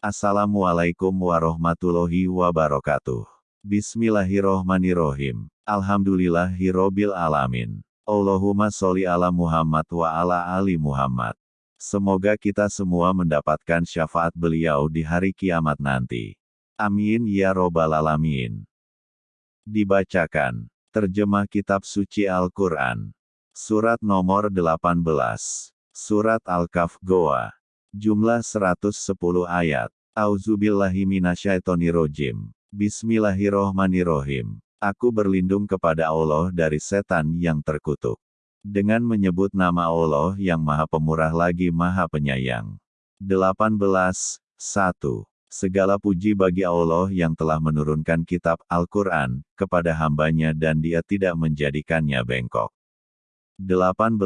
Assalamualaikum warahmatullahi wabarakatuh. Bismillahirrohmanirrohim. Alhamdulillahirrobil alamin. Allahumma sholli ala Muhammad wa ala ali Muhammad. Semoga kita semua mendapatkan syafaat beliau di hari kiamat nanti. Amin ya robbal alamin. Dibacakan. Terjemah Kitab Suci Al-Quran. Surat nomor 18. Surat Al-Kaf Goa. Jumlah 110 ayat. Auzubillahi minasyaitonirrojim. Bismillahirrohmanirrohim. Aku berlindung kepada Allah dari setan yang terkutuk. Dengan menyebut nama Allah yang maha pemurah lagi maha penyayang. 18. 1. Segala puji bagi Allah yang telah menurunkan kitab Al-Quran kepada hambanya dan dia tidak menjadikannya bengkok. 18.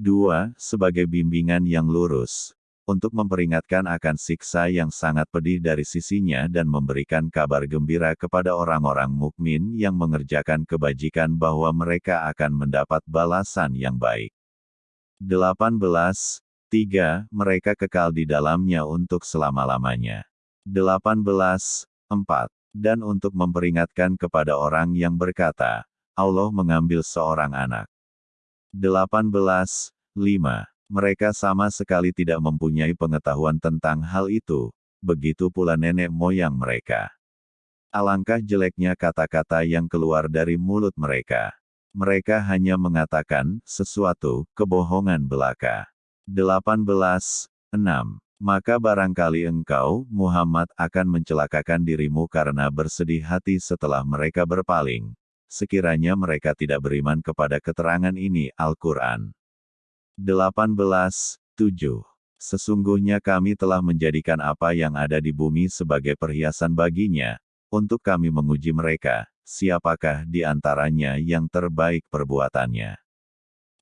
2. Sebagai bimbingan yang lurus, untuk memperingatkan akan siksa yang sangat pedih dari sisinya dan memberikan kabar gembira kepada orang-orang mukmin yang mengerjakan kebajikan bahwa mereka akan mendapat balasan yang baik. 18. 3. Mereka kekal di dalamnya untuk selama-lamanya. 18. 4. Dan untuk memperingatkan kepada orang yang berkata, Allah mengambil seorang anak. 18. 5 mereka sama sekali tidak mempunyai pengetahuan tentang hal itu, begitu pula nenek moyang mereka. Alangkah jeleknya kata-kata yang keluar dari mulut mereka. Mereka hanya mengatakan sesuatu kebohongan belaka. 18. 6. Maka barangkali engkau, Muhammad, akan mencelakakan dirimu karena bersedih hati setelah mereka berpaling. Sekiranya mereka tidak beriman kepada keterangan ini, Al-Quran. 18. 7. Sesungguhnya kami telah menjadikan apa yang ada di bumi sebagai perhiasan baginya, untuk kami menguji mereka, siapakah di antaranya yang terbaik perbuatannya.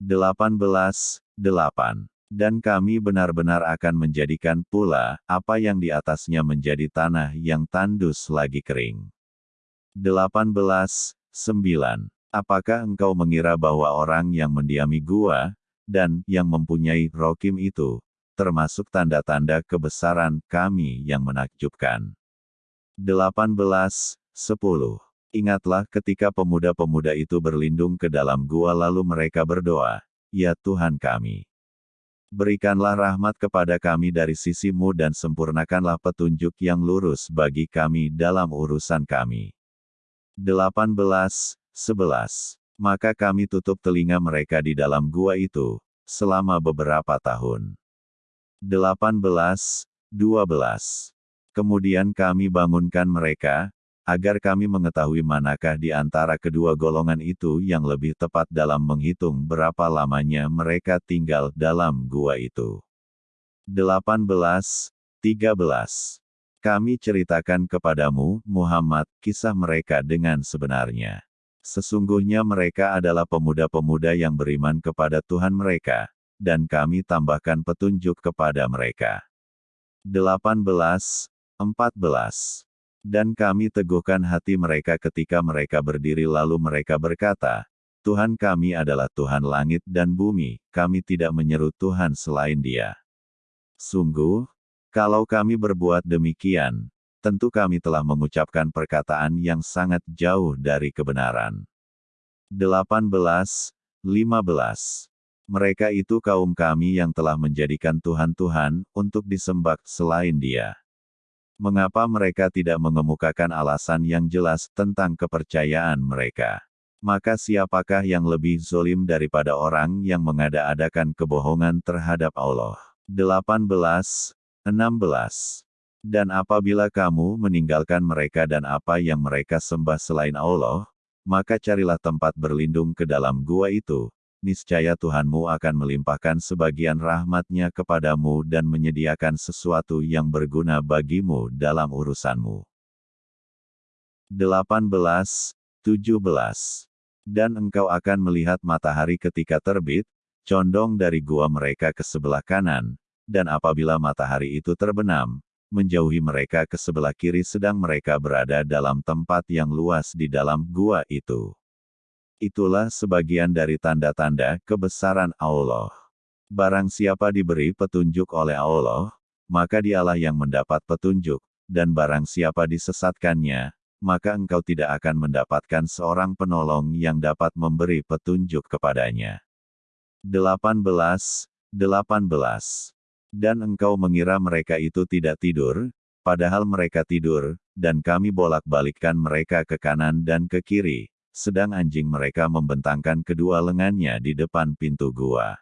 18. 8. Dan kami benar-benar akan menjadikan pula, apa yang di atasnya menjadi tanah yang tandus lagi kering. 18. 9. Apakah engkau mengira bahwa orang yang mendiami gua, dan yang mempunyai rokim itu, termasuk tanda-tanda kebesaran kami yang menakjubkan. 18. 10. Ingatlah ketika pemuda-pemuda itu berlindung ke dalam gua lalu mereka berdoa, Ya Tuhan kami. Berikanlah rahmat kepada kami dari sisimu dan sempurnakanlah petunjuk yang lurus bagi kami dalam urusan kami. 18. 11 maka kami tutup telinga mereka di dalam gua itu, selama beberapa tahun. 18. 12. Kemudian kami bangunkan mereka, agar kami mengetahui manakah di antara kedua golongan itu yang lebih tepat dalam menghitung berapa lamanya mereka tinggal dalam gua itu. 18. 13. Kami ceritakan kepadamu, Muhammad, kisah mereka dengan sebenarnya. Sesungguhnya mereka adalah pemuda-pemuda yang beriman kepada Tuhan mereka, dan kami tambahkan petunjuk kepada mereka. 18. 14. Dan kami teguhkan hati mereka ketika mereka berdiri lalu mereka berkata, Tuhan kami adalah Tuhan langit dan bumi, kami tidak menyeru Tuhan selain dia. Sungguh, kalau kami berbuat demikian, tentu kami telah mengucapkan perkataan yang sangat jauh dari kebenaran. 18. 15. Mereka itu kaum kami yang telah menjadikan Tuhan-Tuhan untuk disembah selain dia. Mengapa mereka tidak mengemukakan alasan yang jelas tentang kepercayaan mereka? Maka siapakah yang lebih zolim daripada orang yang mengada-adakan kebohongan terhadap Allah? 18. 16. Dan apabila kamu meninggalkan mereka dan apa yang mereka sembah selain Allah, maka carilah tempat berlindung ke dalam gua itu, niscaya Tuhanmu akan melimpahkan sebagian rahmatnya kepadamu dan menyediakan sesuatu yang berguna bagimu dalam urusanmu. 18. 17. Dan engkau akan melihat matahari ketika terbit, condong dari gua mereka ke sebelah kanan, dan apabila matahari itu terbenam, menjauhi mereka ke sebelah kiri sedang mereka berada dalam tempat yang luas di dalam gua itu. Itulah sebagian dari tanda-tanda kebesaran Allah. Barang siapa diberi petunjuk oleh Allah, maka dialah yang mendapat petunjuk, dan barang siapa disesatkannya, maka engkau tidak akan mendapatkan seorang penolong yang dapat memberi petunjuk kepadanya. 18. 18. Dan engkau mengira mereka itu tidak tidur, padahal mereka tidur, dan kami bolak-balikkan mereka ke kanan dan ke kiri, sedang anjing mereka membentangkan kedua lengannya di depan pintu gua.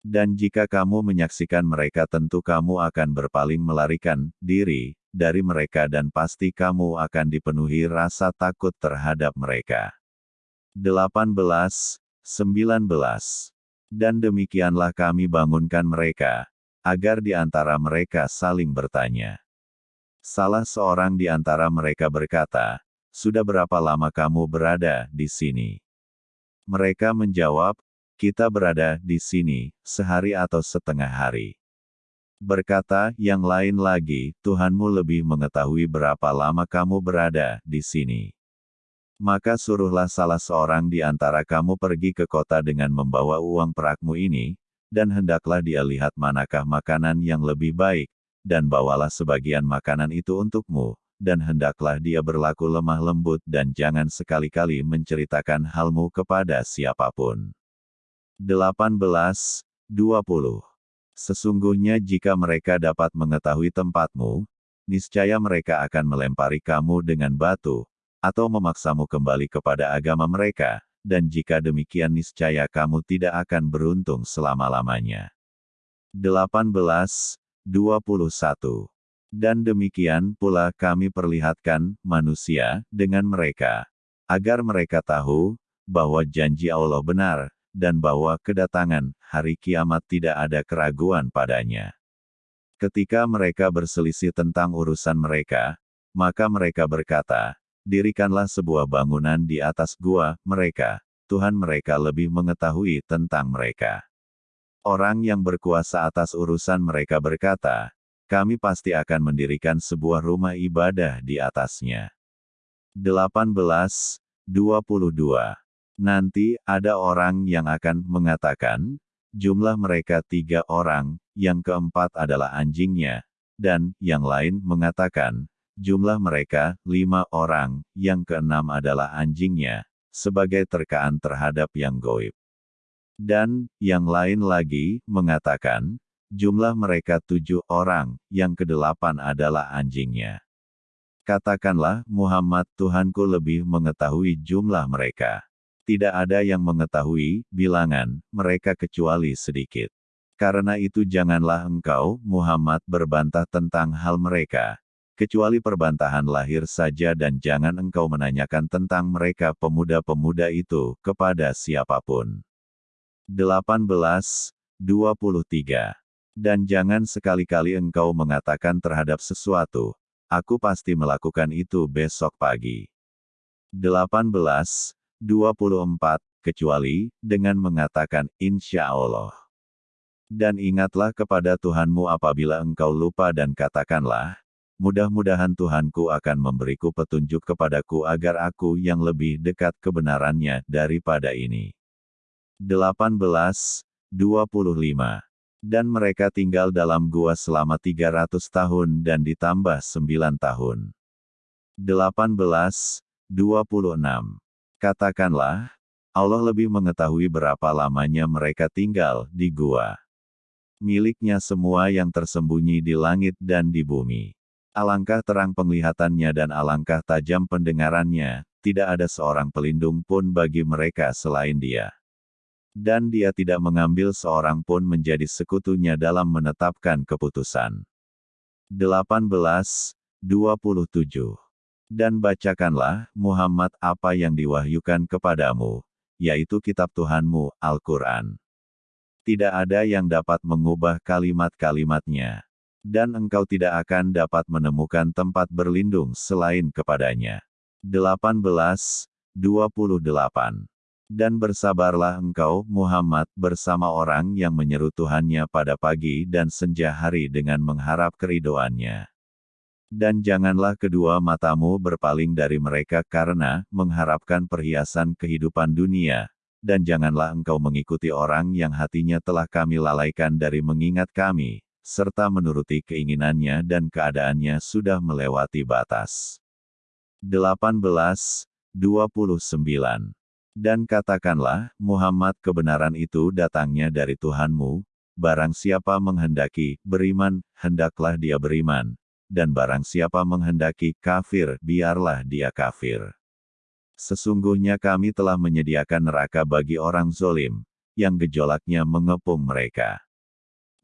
Dan jika kamu menyaksikan mereka tentu kamu akan berpaling melarikan diri dari mereka dan pasti kamu akan dipenuhi rasa takut terhadap mereka. 18. 19. Dan demikianlah kami bangunkan mereka, agar di antara mereka saling bertanya. Salah seorang di antara mereka berkata, Sudah berapa lama kamu berada di sini? Mereka menjawab, kita berada di sini, sehari atau setengah hari. Berkata yang lain lagi, Tuhanmu lebih mengetahui berapa lama kamu berada di sini. Maka suruhlah salah seorang di antara kamu pergi ke kota dengan membawa uang perakmu ini, dan hendaklah dia lihat manakah makanan yang lebih baik, dan bawalah sebagian makanan itu untukmu, dan hendaklah dia berlaku lemah lembut dan jangan sekali-kali menceritakan halmu kepada siapa pun. 18, 20. Sesungguhnya jika mereka dapat mengetahui tempatmu, niscaya mereka akan melempari kamu dengan batu, atau memaksamu kembali kepada agama mereka, dan jika demikian niscaya kamu tidak akan beruntung selama-lamanya. 18, 21. Dan demikian pula kami perlihatkan manusia dengan mereka, agar mereka tahu bahwa janji Allah benar, dan bahwa kedatangan hari kiamat tidak ada keraguan padanya. Ketika mereka berselisih tentang urusan mereka, maka mereka berkata, Dirikanlah sebuah bangunan di atas gua mereka, Tuhan mereka lebih mengetahui tentang mereka. Orang yang berkuasa atas urusan mereka berkata, kami pasti akan mendirikan sebuah rumah ibadah di atasnya. 18, 22 Nanti, ada orang yang akan mengatakan, jumlah mereka tiga orang, yang keempat adalah anjingnya, dan yang lain mengatakan, jumlah mereka lima orang, yang keenam adalah anjingnya, sebagai terkaan terhadap yang goib. Dan, yang lain lagi, mengatakan, jumlah mereka tujuh orang, yang kedelapan adalah anjingnya. Katakanlah, Muhammad Tuhanku lebih mengetahui jumlah mereka. Tidak ada yang mengetahui bilangan mereka kecuali sedikit. Karena itu janganlah engkau, Muhammad, berbantah tentang hal mereka, kecuali perbantahan lahir saja dan jangan engkau menanyakan tentang mereka pemuda-pemuda itu kepada siapa pun. 18, 23. Dan jangan sekali-kali engkau mengatakan terhadap sesuatu, aku pasti melakukan itu besok pagi. 18, 24, kecuali dengan mengatakan insya Allah. Dan ingatlah kepada Tuhanmu apabila engkau lupa dan katakanlah, mudah-mudahan Tuhanku akan memberiku petunjuk kepadaku agar aku yang lebih dekat kebenarannya daripada ini. 18, 25. Dan mereka tinggal dalam gua selama 300 tahun dan ditambah 9 tahun. 18, 26. Katakanlah, Allah lebih mengetahui berapa lamanya mereka tinggal di gua. Miliknya semua yang tersembunyi di langit dan di bumi. Alangkah terang penglihatannya dan alangkah tajam pendengarannya, tidak ada seorang pelindung pun bagi mereka selain dia. Dan dia tidak mengambil seorang pun menjadi sekutunya dalam menetapkan keputusan. 18, 27 dan bacakanlah, Muhammad, apa yang diwahyukan kepadamu, yaitu kitab Tuhanmu, Al-Quran. Tidak ada yang dapat mengubah kalimat-kalimatnya. Dan engkau tidak akan dapat menemukan tempat berlindung selain kepadanya. 18, 28. Dan bersabarlah engkau, Muhammad, bersama orang yang menyeru Tuhannya pada pagi dan senja hari dengan mengharap keridoannya. Dan janganlah kedua matamu berpaling dari mereka karena mengharapkan perhiasan kehidupan dunia, dan janganlah engkau mengikuti orang yang hatinya telah kami lalaikan dari mengingat kami, serta menuruti keinginannya dan keadaannya sudah melewati batas. 18:29 Dan katakanlah, Muhammad kebenaran itu datangnya dari Tuhanmu, barang siapa menghendaki beriman, hendaklah dia beriman, dan barang siapa menghendaki kafir, biarlah dia kafir. Sesungguhnya kami telah menyediakan neraka bagi orang zolim, yang gejolaknya mengepung mereka.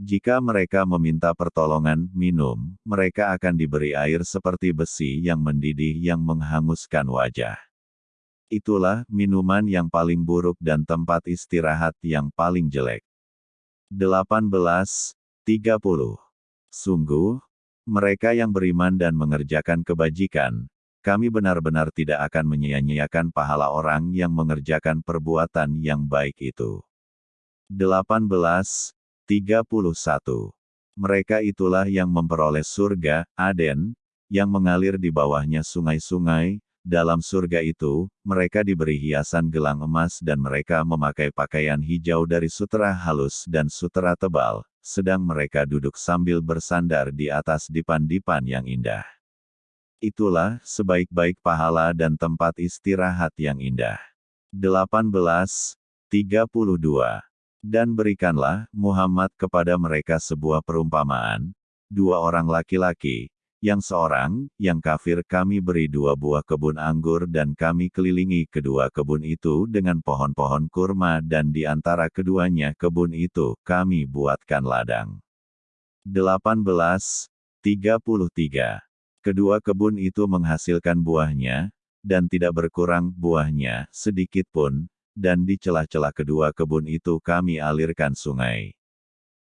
Jika mereka meminta pertolongan minum, mereka akan diberi air seperti besi yang mendidih yang menghanguskan wajah. Itulah minuman yang paling buruk dan tempat istirahat yang paling jelek. 18.30 Sungguh, mereka yang beriman dan mengerjakan kebajikan, kami benar-benar tidak akan menyia-nyiakan pahala orang yang mengerjakan perbuatan yang baik itu. 18.31 Mereka itulah yang memperoleh surga, Aden, yang mengalir di bawahnya sungai-sungai, dalam surga itu, mereka diberi hiasan gelang emas dan mereka memakai pakaian hijau dari sutera halus dan sutera tebal, sedang mereka duduk sambil bersandar di atas dipan-dipan yang indah. Itulah sebaik-baik pahala dan tempat istirahat yang indah. 18.32 dan berikanlah, Muhammad kepada mereka sebuah perumpamaan, dua orang laki-laki, yang seorang, yang kafir kami beri dua buah kebun anggur dan kami kelilingi kedua kebun itu dengan pohon-pohon kurma dan di antara keduanya kebun itu, kami buatkan ladang. 18.33 Kedua kebun itu menghasilkan buahnya, dan tidak berkurang buahnya sedikit pun, dan di celah-celah kedua kebun itu kami alirkan sungai.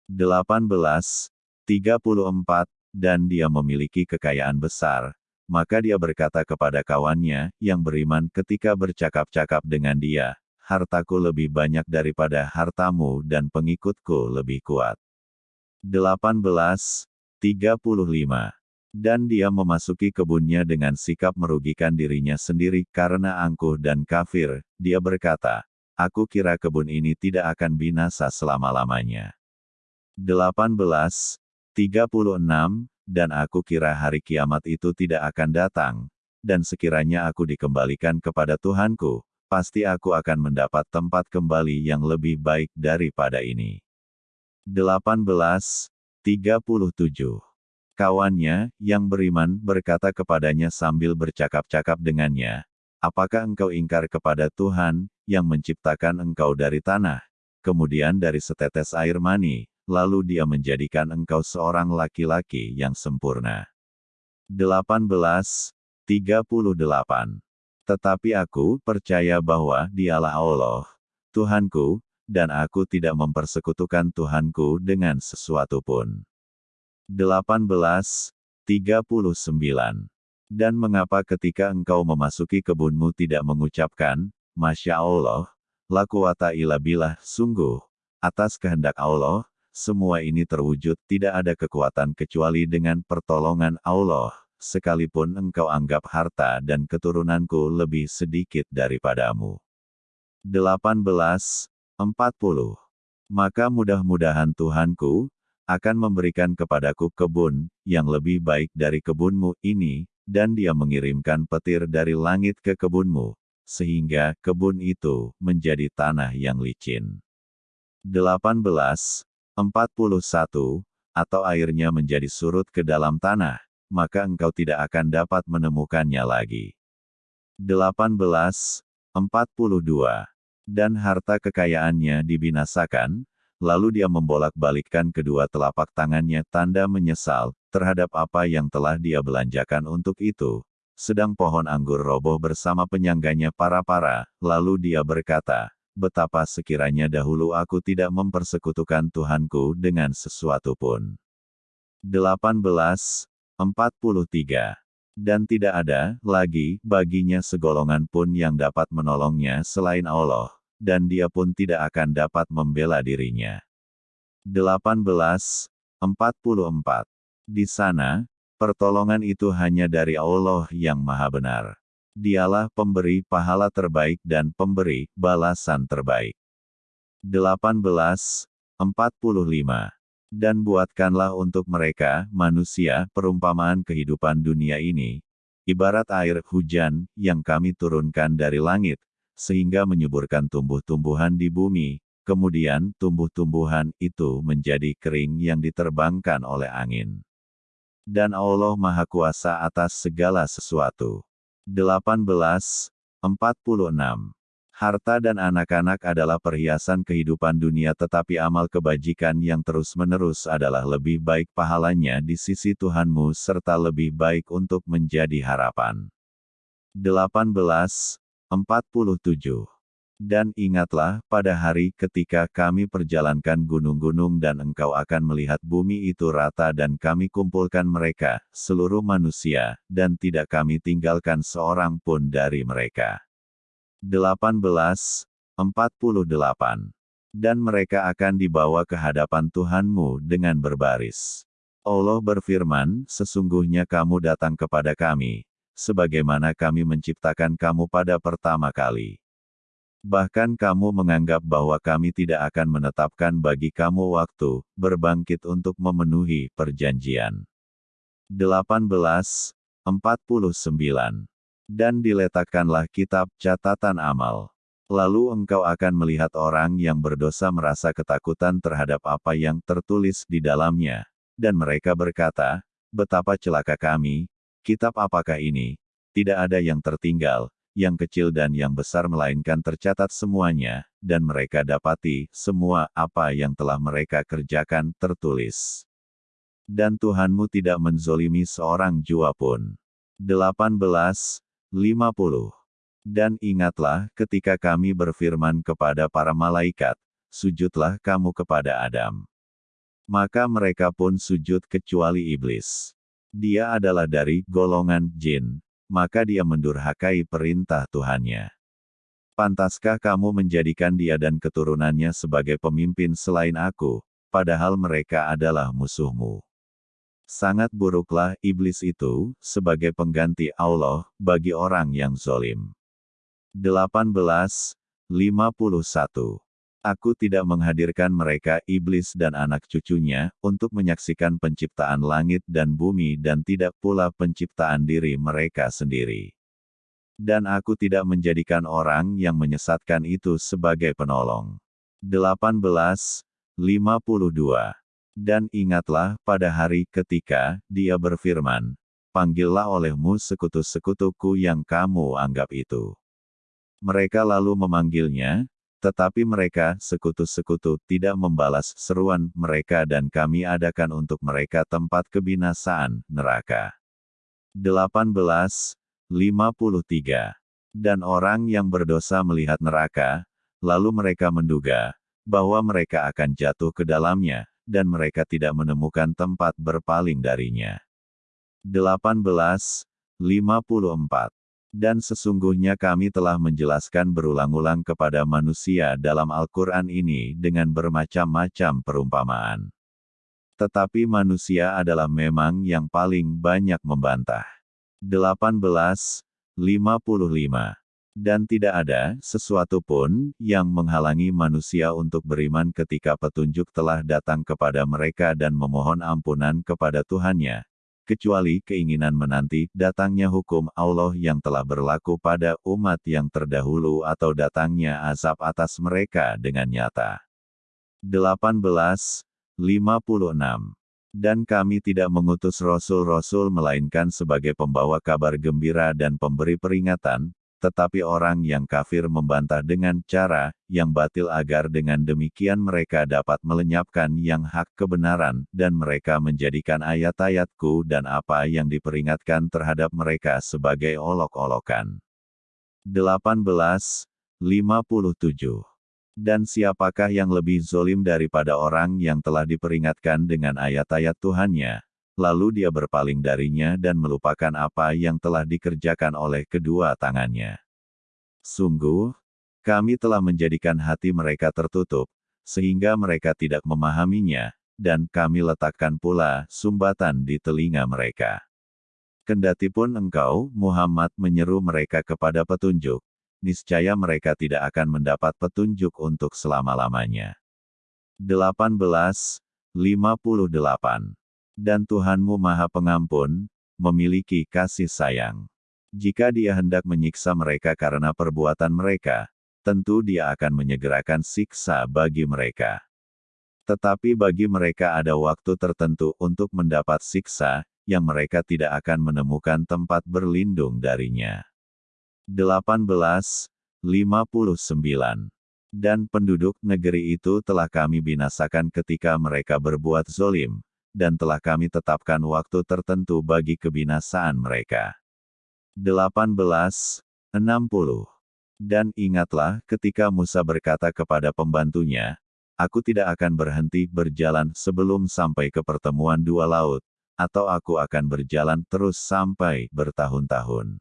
18:34 Dan dia memiliki kekayaan besar, maka dia berkata kepada kawannya, yang beriman ketika bercakap-cakap dengan dia, hartaku lebih banyak daripada hartamu dan pengikutku lebih kuat. 18:35 Dan dia memasuki kebunnya dengan sikap merugikan dirinya sendiri karena angkuh dan kafir, dia berkata, Aku kira kebun ini tidak akan binasa selama-lamanya. 18:36 Dan aku kira hari kiamat itu tidak akan datang, dan sekiranya aku dikembalikan kepada Tuhanku, pasti aku akan mendapat tempat kembali yang lebih baik daripada ini. 18:37 Kawannya, yang beriman, berkata kepadanya sambil bercakap-cakap dengannya, Apakah engkau ingkar kepada Tuhan, yang menciptakan engkau dari tanah, kemudian dari setetes air mani, lalu dia menjadikan engkau seorang laki-laki yang sempurna. 18:38 Tetapi aku percaya bahwa dialah Allah, Tuhanku, dan aku tidak mempersekutukan Tuhanku dengan sesuatu pun. 18:39 dan mengapa ketika engkau memasuki kebunmu tidak mengucapkan, Masya Allah, la quwata illa billah, sungguh, atas kehendak Allah, semua ini terwujud tidak ada kekuatan kecuali dengan pertolongan Allah, sekalipun engkau anggap harta dan keturunanku lebih sedikit daripadamu. 18.40 Maka mudah-mudahan Tuhanku, akan memberikan kepadaku kebun, yang lebih baik dari kebunmu ini, dan dia mengirimkan petir dari langit ke kebunmu, sehingga kebun itu menjadi tanah yang licin. 18:41 atau airnya menjadi surut ke dalam tanah, maka engkau tidak akan dapat menemukannya lagi. 18:42 dan harta kekayaannya dibinasakan, lalu dia membolak-balikkan kedua telapak tangannya tanda menyesal, terhadap apa yang telah dia belanjakan untuk itu. Sedang pohon anggur roboh bersama penyangganya para-para, lalu dia berkata, betapa sekiranya dahulu aku tidak mempersekutukan Tuhanku dengan sesuatu pun. 18:43 Dan tidak ada, lagi, baginya segolongan pun yang dapat menolongnya selain Allah, dan dia pun tidak akan dapat membela dirinya. 18:44 di sana, pertolongan itu hanya dari Allah yang Maha Benar. Dialah pemberi pahala terbaik dan pemberi balasan terbaik. 18:45 Dan buatkanlah untuk mereka, manusia, perumpamaan kehidupan dunia ini, ibarat air hujan yang kami turunkan dari langit, sehingga menyuburkan tumbuh-tumbuhan di bumi, kemudian tumbuh-tumbuhan itu menjadi kering yang diterbangkan oleh angin. Dan Allah Maha Kuasa atas segala sesuatu. 18. 46. Harta dan anak-anak adalah perhiasan kehidupan dunia tetapi amal kebajikan yang terus-menerus adalah lebih baik pahalanya di sisi Tuhanmu serta lebih baik untuk menjadi harapan. 18. 47. Dan ingatlah, pada hari ketika kami perjalankan gunung-gunung dan engkau akan melihat bumi itu rata dan kami kumpulkan mereka, seluruh manusia, dan tidak kami tinggalkan seorang pun dari mereka. 18:48 Dan mereka akan dibawa ke hadapan Tuhanmu dengan berbaris. Allah berfirman, sesungguhnya kamu datang kepada kami, sebagaimana kami menciptakan kamu pada pertama kali. Bahkan kamu menganggap bahwa kami tidak akan menetapkan bagi kamu waktu, berbangkit untuk memenuhi perjanjian. 18:49 dan diletakkanlah kitab catatan amal. Lalu engkau akan melihat orang yang berdosa merasa ketakutan terhadap apa yang tertulis di dalamnya, dan mereka berkata, Betapa celaka kami, kitab apakah ini? Tidak ada yang tertinggal, yang kecil dan yang besar melainkan tercatat semuanya, dan mereka dapati semua apa yang telah mereka kerjakan tertulis. Dan Tuhanmu tidak menzolimi seorang jua pun. 18. 50. Dan ingatlah ketika kami berfirman kepada para malaikat, sujudlah kamu kepada Adam. Maka mereka pun sujud kecuali iblis. Dia adalah dari golongan jin, maka dia mendurhakai perintah Tuhannya. Pantaskah kamu menjadikan dia dan keturunannya sebagai pemimpin selain aku, padahal mereka adalah musuhmu? Sangat buruklah iblis itu, sebagai pengganti Allah, bagi orang yang zolim. 18. 51. Aku tidak menghadirkan mereka iblis dan anak cucunya, untuk menyaksikan penciptaan langit dan bumi dan tidak pula penciptaan diri mereka sendiri. Dan aku tidak menjadikan orang yang menyesatkan itu sebagai penolong. 18. 52. Dan ingatlah pada hari ketika dia berfirman, Panggillah olehmu sekutu-sekutuku yang kamu anggap itu. Mereka lalu memanggilnya, tetapi mereka, sekutu-sekutu, tidak membalas seruan mereka dan kami adakan untuk mereka tempat kebinasaan, neraka. 18. 53. Dan orang yang berdosa melihat neraka, lalu mereka menduga, bahwa mereka akan jatuh ke dalamnya, dan mereka tidak menemukan tempat berpaling darinya. 18:54 Dan sesungguhnya kami telah menjelaskan berulang-ulang kepada manusia dalam Al-Quran ini dengan bermacam-macam perumpamaan. Tetapi manusia adalah memang yang paling banyak membantah. 18:55 dan tidak ada sesuatu pun yang menghalangi manusia untuk beriman ketika petunjuk telah datang kepada mereka dan memohon ampunan kepada Tuhannya, kecuali keinginan menanti datangnya hukum Allah yang telah berlaku pada umat yang terdahulu atau datangnya azab atas mereka dengan nyata. 18:56 dan kami tidak mengutus rasul-rasul melainkan sebagai pembawa kabar gembira dan pemberi peringatan, tetapi orang yang kafir membantah dengan cara yang batil agar dengan demikian mereka dapat melenyapkan yang hak kebenaran, dan mereka menjadikan ayat-ayatku dan apa yang diperingatkan terhadap mereka sebagai olok-olokan. 18:57 Dan siapakah yang lebih zolim daripada orang yang telah diperingatkan dengan ayat-ayat Tuhannya, lalu dia berpaling darinya dan melupakan apa yang telah dikerjakan oleh kedua tangannya. Sungguh, kami telah menjadikan hati mereka tertutup, sehingga mereka tidak memahaminya, dan kami letakkan pula sumbatan di telinga mereka. Kendatipun engkau, Muhammad menyeru mereka kepada petunjuk, niscaya mereka tidak akan mendapat petunjuk untuk selama-lamanya. 18. 58. Dan Tuhanmu Maha Pengampun, memiliki kasih sayang. Jika dia hendak menyiksa mereka karena perbuatan mereka, tentu dia akan menyegerakan siksa bagi mereka. Tetapi bagi mereka ada waktu tertentu untuk mendapat siksa, yang mereka tidak akan menemukan tempat berlindung darinya. 18. 59. Dan penduduk negeri itu telah kami binasakan ketika mereka berbuat zolim, dan telah kami tetapkan waktu tertentu bagi kebinasaan mereka. 18:60 Dan ingatlah ketika Musa berkata kepada pembantunya, Aku tidak akan berhenti berjalan sebelum sampai ke pertemuan dua laut, atau aku akan berjalan terus sampai bertahun-tahun.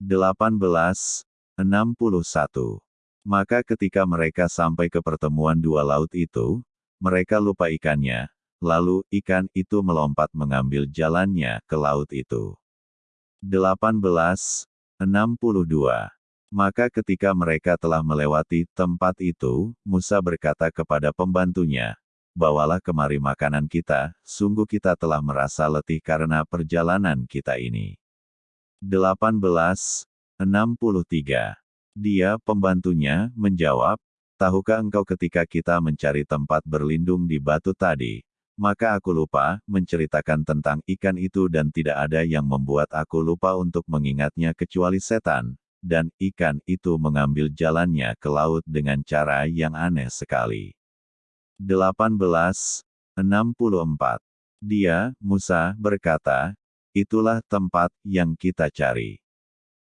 18:61 Maka ketika mereka sampai ke pertemuan dua laut itu, mereka lupa ikannya, lalu ikan itu melompat mengambil jalannya ke laut itu. 1862. Maka ketika mereka telah melewati tempat itu, Musa berkata kepada pembantunya, Bawalah kemari makanan kita, sungguh kita telah merasa letih karena perjalanan kita ini. 1863. Dia, pembantunya, menjawab, Tahukah engkau ketika kita mencari tempat berlindung di batu tadi, maka aku lupa menceritakan tentang ikan itu dan tidak ada yang membuat aku lupa untuk mengingatnya kecuali setan, dan ikan itu mengambil jalannya ke laut dengan cara yang aneh sekali. 1864. Dia, Musa, berkata, itulah tempat yang kita cari.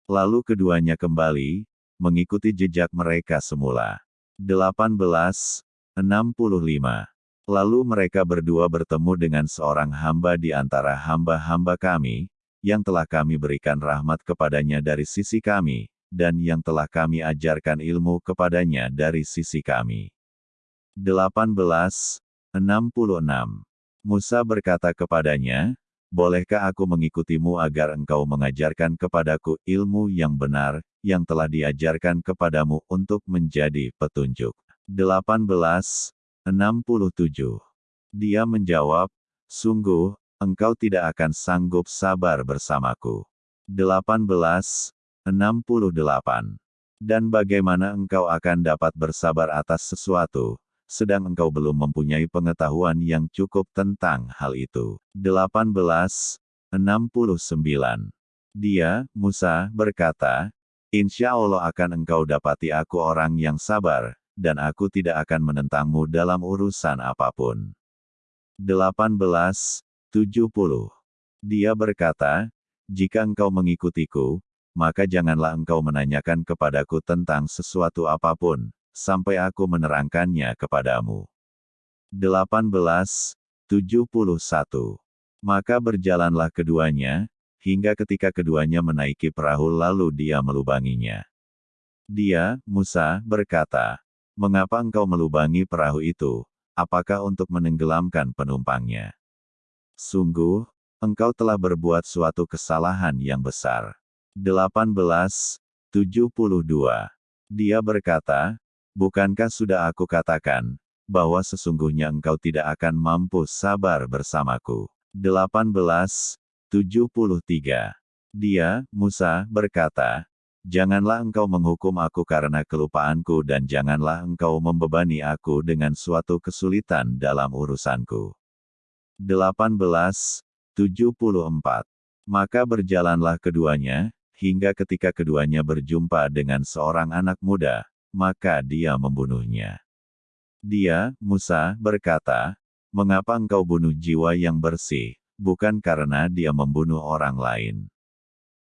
Lalu keduanya kembali, mengikuti jejak mereka semula. 1865. Lalu mereka berdua bertemu dengan seorang hamba di antara hamba-hamba kami, yang telah kami berikan rahmat kepadanya dari sisi kami, dan yang telah kami ajarkan ilmu kepadanya dari sisi kami. 1866 Musa berkata kepadanya, Bolehkah aku mengikutimu agar engkau mengajarkan kepadaku ilmu yang benar, yang telah diajarkan kepadamu untuk menjadi petunjuk? 18 67. Dia menjawab, Sungguh, engkau tidak akan sanggup sabar bersamaku. 18. 68. Dan bagaimana engkau akan dapat bersabar atas sesuatu, sedang engkau belum mempunyai pengetahuan yang cukup tentang hal itu. 18. 69. Dia, Musa, berkata, Insya Allah akan engkau dapati aku orang yang sabar, dan aku tidak akan menentangmu dalam urusan apa pun. 1870. Dia berkata, jika engkau mengikutiku, maka janganlah engkau menanyakan kepadaku tentang sesuatu apa pun, sampai aku menerangkannya kepadamu. 1871. Maka berjalanlah keduanya, hingga ketika keduanya menaiki perahu lalu dia melubanginya. Dia, Musa, berkata, Mengapa engkau melubangi perahu itu? Apakah untuk menenggelamkan penumpangnya? Sungguh, engkau telah berbuat suatu kesalahan yang besar. 1872. Dia berkata, Bukankah sudah aku katakan, bahwa sesungguhnya engkau tidak akan mampu sabar bersamaku. 1873. Dia, Musa, berkata, Janganlah engkau menghukum aku karena kelupaanku dan janganlah engkau membebani aku dengan suatu kesulitan dalam urusanku. 1874. Maka berjalanlah keduanya, hingga ketika keduanya berjumpa dengan seorang anak muda, maka dia membunuhnya. Dia, Musa, berkata, Mengapa engkau bunuh jiwa yang bersih, bukan karena dia membunuh orang lain?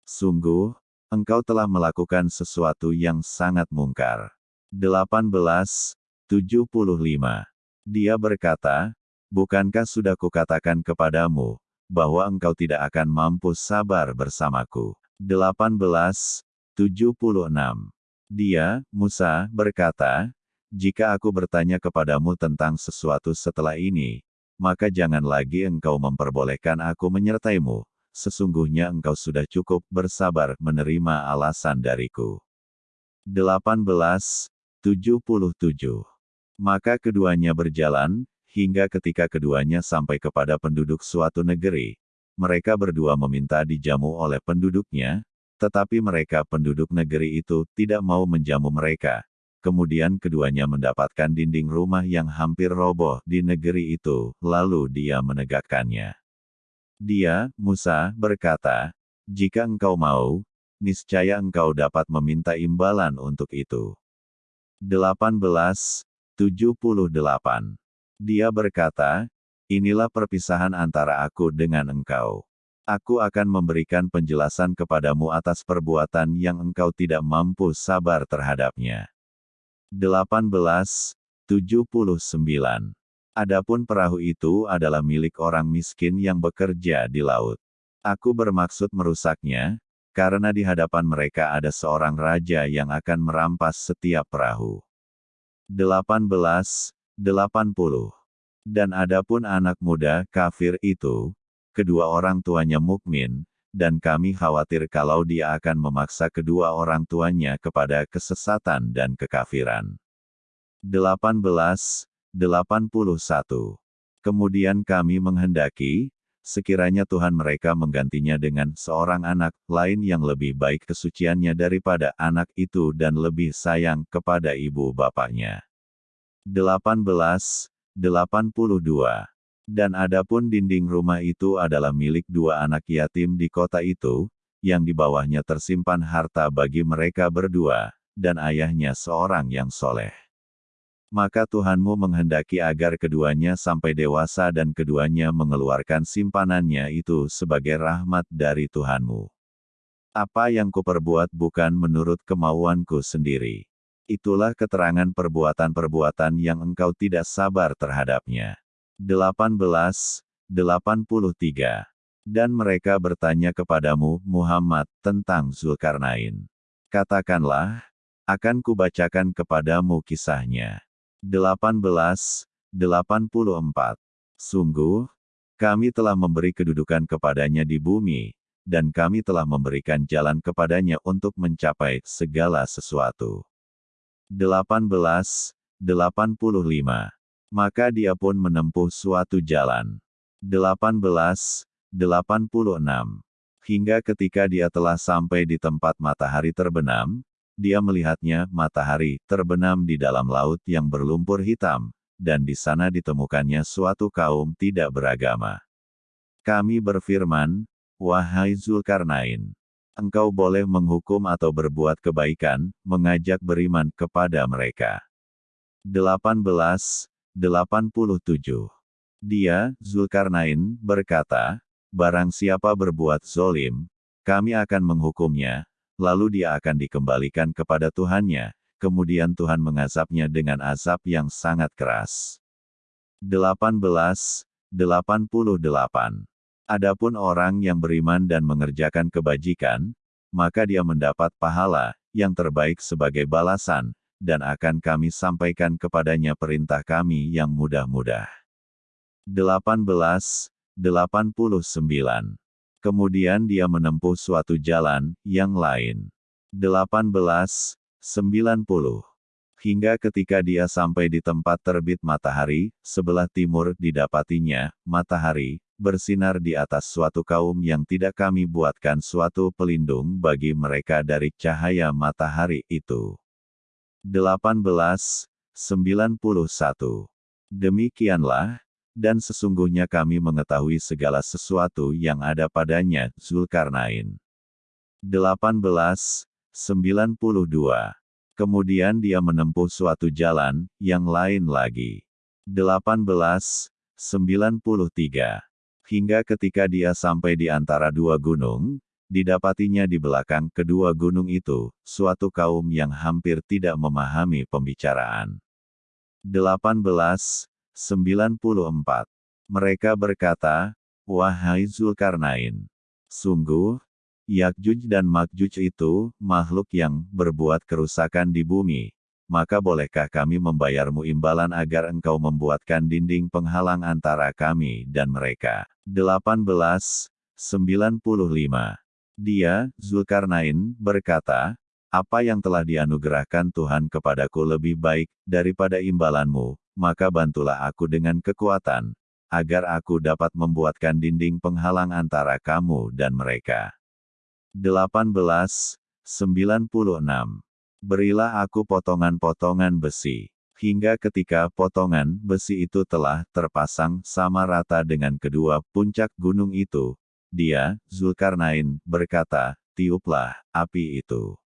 Sungguh, engkau telah melakukan sesuatu yang sangat mungkar. 1875. Dia berkata, Bukankah sudah kukatakan kepadamu, bahwa engkau tidak akan mampu sabar bersamaku. 1876. Dia, Musa, berkata, Jika aku bertanya kepadamu tentang sesuatu setelah ini, maka jangan lagi engkau memperbolehkan aku menyertaimu, sesungguhnya engkau sudah cukup bersabar menerima alasan dariku. 1877. Maka keduanya berjalan, hingga ketika keduanya sampai kepada penduduk suatu negeri. Mereka berdua meminta dijamu oleh penduduknya, tetapi mereka penduduk negeri itu tidak mau menjamu mereka. Kemudian keduanya mendapatkan dinding rumah yang hampir roboh di negeri itu, lalu dia menegakkannya. Dia, Musa, berkata, "Jika engkau mau, niscaya engkau dapat meminta imbalan untuk itu." 1878. Dia berkata, Inilah perpisahan antara aku dengan engkau. Aku akan memberikan penjelasan kepadamu atas perbuatan yang engkau tidak mampu sabar terhadapnya. 1879. Adapun perahu itu adalah milik orang miskin yang bekerja di laut. Aku bermaksud merusaknya, karena di hadapan mereka ada seorang raja yang akan merampas setiap perahu. 1880 dan adapun anak muda kafir itu, kedua orang tuanya mukmin, dan kami khawatir kalau dia akan memaksa kedua orang tuanya kepada kesesatan dan kekafiran. 1881. Kemudian kami menghendaki, sekiranya Tuhan mereka menggantinya dengan seorang anak lain yang lebih baik kesuciannya daripada anak itu dan lebih sayang kepada ibu bapaknya. 18 82. Dan adapun dinding rumah itu adalah milik dua anak yatim di kota itu, yang di bawahnya tersimpan harta bagi mereka berdua, dan ayahnya seorang yang soleh. Maka Tuhanmu menghendaki agar keduanya sampai dewasa dan keduanya mengeluarkan simpanannya itu sebagai rahmat dari Tuhanmu. Apa yang kuperbuat bukan menurut kemauanku sendiri. Itulah keterangan perbuatan-perbuatan yang engkau tidak sabar terhadapnya. 18. 83. Dan mereka bertanya kepadamu, Muhammad, tentang Zulkarnain. Katakanlah, akan kubacakan kepadamu kisahnya. 18. 84. Sungguh, kami telah memberi kedudukan kepadanya di bumi, dan kami telah memberikan jalan kepadanya untuk mencapai segala sesuatu. 1885. Maka dia pun menempuh suatu jalan. 1886. Hingga ketika dia telah sampai di tempat matahari terbenam, dia melihatnya matahari terbenam di dalam laut yang berlumpur hitam, dan di sana ditemukannya suatu kaum tidak beragama. Kami berfirman, Wahai Zulkarnain, engkau boleh menghukum atau berbuat kebaikan, mengajak beriman kepada mereka. 18. 87. Dia, Zulkarnain, berkata, Barang siapa berbuat zolim, kami akan menghukumnya, lalu dia akan dikembalikan kepada Tuhannya, kemudian Tuhan mengazabnya dengan azab yang sangat keras. 18. 88. Adapun orang yang beriman dan mengerjakan kebajikan, maka dia mendapat pahala yang terbaik sebagai balasan, dan akan kami sampaikan kepadanya perintah kami yang mudah-mudah. 18. 89. Kemudian dia menempuh suatu jalan yang lain. 18. 90. Hingga ketika dia sampai di tempat terbit matahari, sebelah timur didapatinya, matahari, bersinar di atas suatu kaum yang tidak kami buatkan suatu pelindung bagi mereka dari cahaya matahari itu. 1891. Demikianlah, dan sesungguhnya kami mengetahui segala sesuatu yang ada padanya, Zulkarnain. 1892. Kemudian dia menempuh suatu jalan, yang lain lagi. 1893 hingga ketika dia sampai di antara dua gunung, didapatinya di belakang kedua gunung itu, suatu kaum yang hampir tidak memahami pembicaraan. 1894. Mereka berkata, Wahai Zulkarnain, sungguh, Yakjuj dan Makjuj itu, makhluk yang berbuat kerusakan di bumi, maka bolehkah kami membayarmu imbalan agar engkau membuatkan dinding penghalang antara kami dan mereka? 1895. Dia, Zulkarnain, berkata, apa yang telah dianugerahkan Tuhan kepadaku lebih baik daripada imbalanmu, maka bantulah aku dengan kekuatan, agar aku dapat membuatkan dinding penghalang antara kamu dan mereka. 18. 96. Berilah aku potongan-potongan besi, hingga ketika potongan besi itu telah terpasang sama rata dengan kedua puncak gunung itu, dia, Zulkarnain, berkata, tiuplah api itu.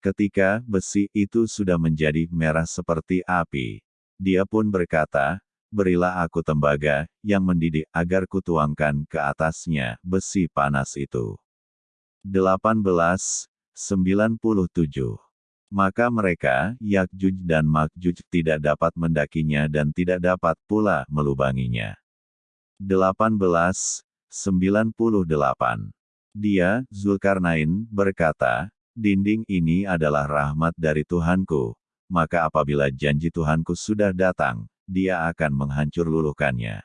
Ketika besi itu sudah menjadi merah seperti api, dia pun berkata, Berilah aku tembaga, yang mendidih agar kutuangkan ke atasnya besi panas itu. 18. 97. Maka mereka, Yakjuj dan Makjuj tidak dapat mendakinya dan tidak dapat pula melubanginya. 18. 98. Dia, Zulkarnain, berkata, Dinding ini adalah rahmat dari Tuhanku, maka apabila janji Tuhanku sudah datang, dia akan menghancur luluhkannya.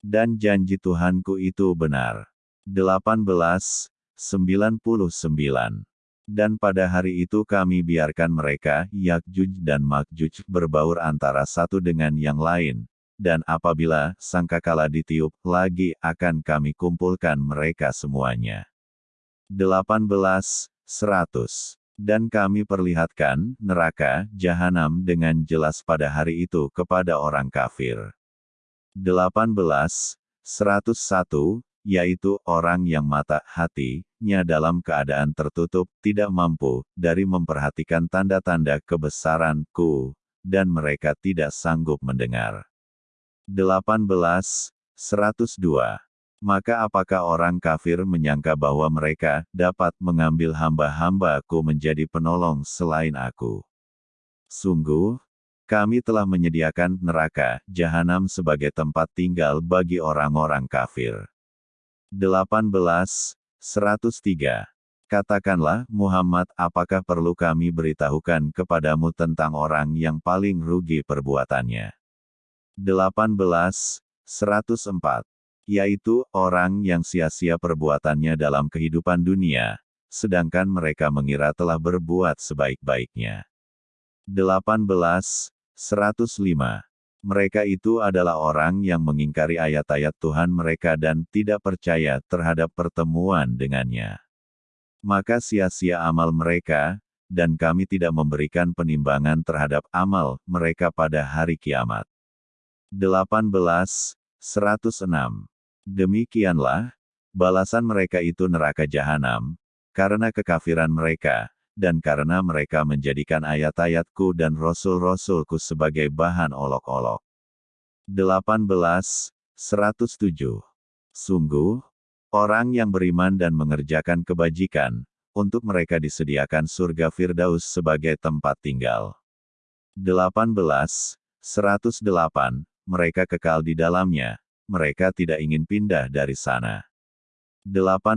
Dan janji Tuhanku itu benar. 18. 99. Dan pada hari itu kami biarkan mereka, Yakjuj dan Makjuj, berbaur antara satu dengan yang lain, dan apabila sangkakala ditiup lagi akan kami kumpulkan mereka semuanya. 18. 100. Dan kami perlihatkan neraka, jahanam dengan jelas pada hari itu kepada orang kafir. 18. 101, yaitu orang yang mata hatinya dalam keadaan tertutup, tidak mampu dari memperhatikan tanda-tanda kebesaranku, dan mereka tidak sanggup mendengar. 18. 102. Maka apakah orang kafir menyangka bahwa mereka dapat mengambil hamba-hambaku menjadi penolong selain aku? Sungguh, kami telah menyediakan neraka, jahanam sebagai tempat tinggal bagi orang-orang kafir. 18. 103. Katakanlah, Muhammad, apakah perlu kami beritahukan kepadamu tentang orang yang paling rugi perbuatannya? 18. 104 yaitu orang yang sia-sia perbuatannya dalam kehidupan dunia, sedangkan mereka mengira telah berbuat sebaik-baiknya. 18. 105. Mereka itu adalah orang yang mengingkari ayat-ayat Tuhan mereka dan tidak percaya terhadap pertemuan dengannya. Maka sia-sia amal mereka, dan kami tidak memberikan penimbangan terhadap amal mereka pada hari kiamat. 18. 106. Demikianlah, balasan mereka itu neraka jahanam, karena kekafiran mereka, dan karena mereka menjadikan ayat-ayatku dan rasul-rasulku sebagai bahan olok-olok. 18. 107. Sungguh, orang yang beriman dan mengerjakan kebajikan, untuk mereka disediakan surga Firdaus sebagai tempat tinggal. 18. 108. Mereka kekal di dalamnya, mereka tidak ingin pindah dari sana. 18.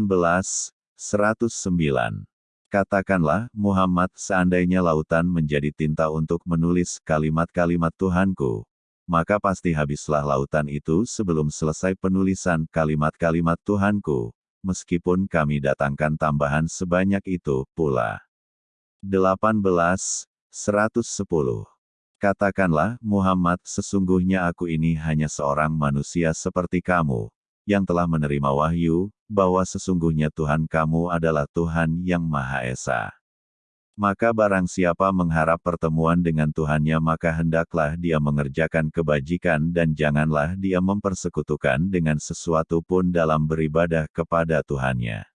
109. Katakanlah, Muhammad, seandainya lautan menjadi tinta untuk menulis kalimat-kalimat Tuhanku, maka pasti habislah lautan itu sebelum selesai penulisan kalimat-kalimat Tuhanku, meskipun kami datangkan tambahan sebanyak itu pula. 18. 110. Katakanlah, Muhammad, sesungguhnya aku ini hanya seorang manusia seperti kamu, yang telah menerima wahyu, bahwa sesungguhnya Tuhan kamu adalah Tuhan yang Maha Esa. Maka barang siapa mengharap pertemuan dengan Tuhannya maka hendaklah dia mengerjakan kebajikan dan janganlah dia mempersekutukan dengan sesuatu pun dalam beribadah kepada Tuhannya.